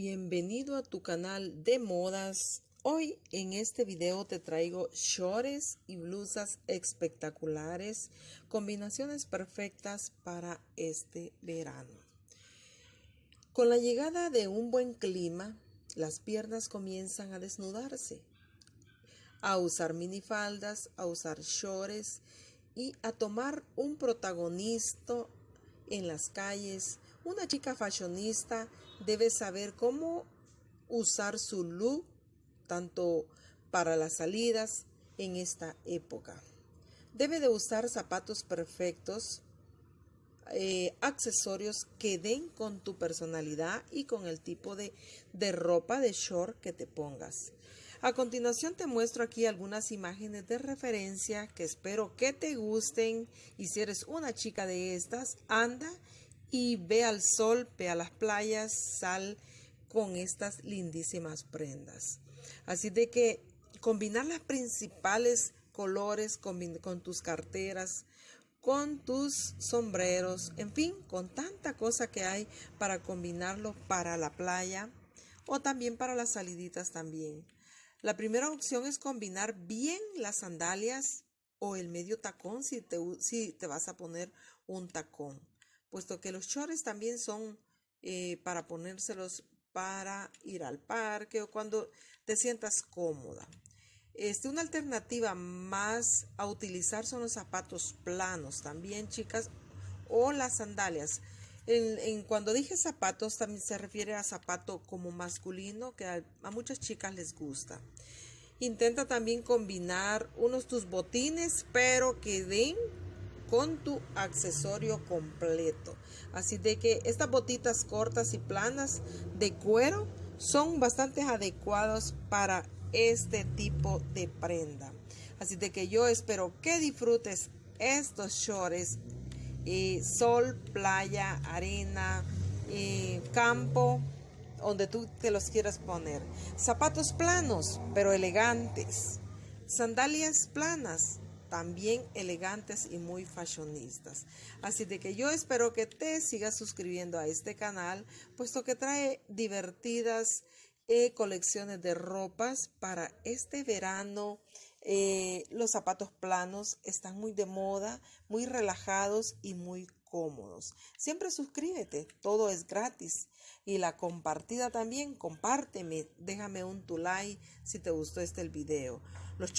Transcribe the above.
Bienvenido a tu canal de modas. Hoy en este video te traigo shorts y blusas espectaculares, combinaciones perfectas para este verano. Con la llegada de un buen clima, las piernas comienzan a desnudarse, a usar minifaldas, a usar shorts y a tomar un protagonista en las calles. Una chica fashionista debe saber cómo usar su look tanto para las salidas en esta época. Debe de usar zapatos perfectos, eh, accesorios que den con tu personalidad y con el tipo de, de ropa de short que te pongas. A continuación te muestro aquí algunas imágenes de referencia que espero que te gusten y si eres una chica de estas, anda y ve al sol, ve a las playas, sal con estas lindísimas prendas. Así de que combinar las principales colores con, tus carteras, con tus sombreros, en fin, con tanta cosa que hay para combinarlo para la playa o también para las saliditas también. La primera opción es combinar bien las sandalias o el medio tacón si te, si te vas a poner un tacón, puesto que los shorts también son eh, para ponérselos para ir al parque o cuando te sientas cómoda. Este, una alternativa más a utilizar son los zapatos planos también, chicas, o las sandalias. En, cuando dije zapatos, también se refiere a zapato como masculino, que a, a, muchas chicas les gusta. Intenta también combinar unos tus botines, pero que den con tu accesorio completo. Así de que estas botitas cortas y planas de cuero son bastante adecuados para este tipo de prenda. Así de que yo espero que disfrutes estos shorts sol, playa, arena, campo, donde tú te los quieras poner. Zapatos planos, pero elegantes. Sandalias planas, también elegantes y muy fashionistas. Así de que yo espero que te sigas suscribiendo a este canal, puesto que trae divertidas eh, colecciones de ropas para este verano eh, los zapatos planos están muy de moda, muy relajados y muy cómodos. Siempre suscríbete, todo es gratis. Y la compartida también, compárteme, déjame un tu like si te gustó este video. Los